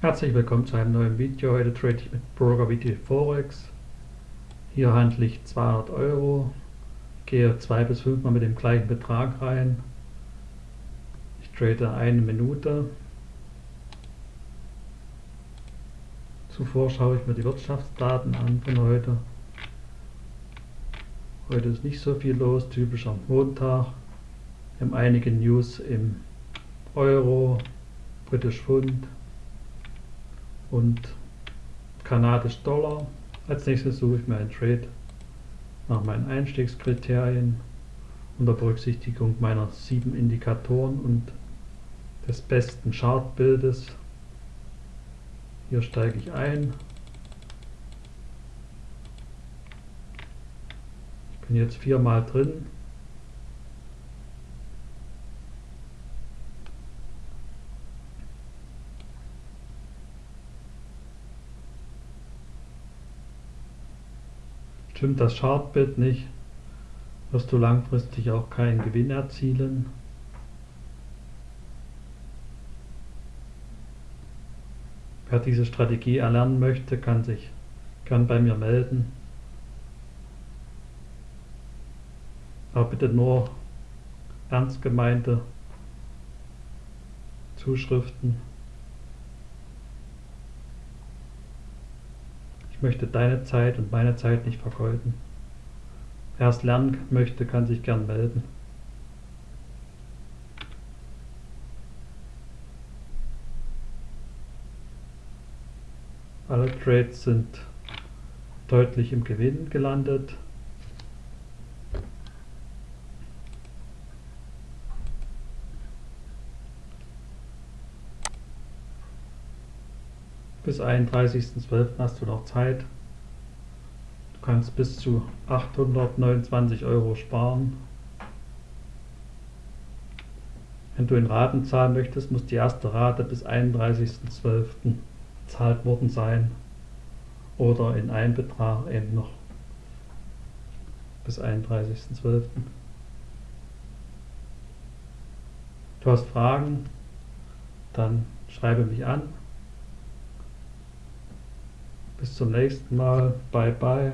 Herzlich willkommen zu einem neuen Video. Heute trade ich mit Broker VT Forex. Hier handle ich 200 Euro. Gehe zwei bis fünfmal mit dem gleichen Betrag rein. Ich trade eine Minute. Zuvor schaue ich mir die Wirtschaftsdaten an von heute. Heute ist nicht so viel los, typisch am Montag. Wir haben einige News im Euro, British Pfund und kanadisch Dollar. Als nächstes suche ich mir einen Trade nach meinen Einstiegskriterien unter Berücksichtigung meiner sieben Indikatoren und des besten Chartbildes. Hier steige ich ein. Ich bin jetzt viermal drin. Stimmt das Chartbild nicht, wirst du langfristig auch keinen Gewinn erzielen. Wer diese Strategie erlernen möchte, kann sich gern bei mir melden. Aber bitte nur ernst gemeinte Zuschriften. Ich möchte deine Zeit und meine Zeit nicht vergeuden. Wer es lernen möchte, kann sich gern melden. Alle Trades sind deutlich im Gewinn gelandet. Bis 31.12. hast du noch Zeit. Du kannst bis zu 829 Euro sparen. Wenn du in Raten zahlen möchtest, muss die erste Rate bis 31.12. bezahlt worden sein. Oder in einem Betrag eben noch bis 31.12. Du hast Fragen, dann schreibe mich an. Bis zum nächsten Mal. Bye bye.